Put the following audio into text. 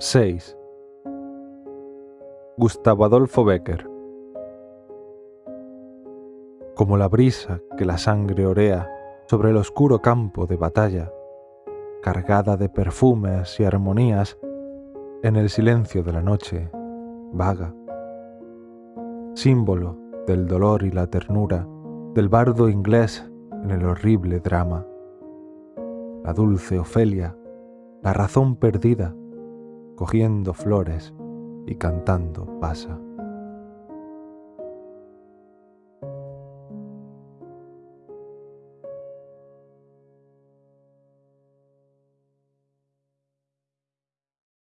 6. Gustavo Adolfo Becker Como la brisa que la sangre orea sobre el oscuro campo de batalla, cargada de perfumes y armonías, en el silencio de la noche, vaga. Símbolo del dolor y la ternura del bardo inglés en el horrible drama. La dulce Ofelia, la razón perdida, cogiendo flores y cantando pasa.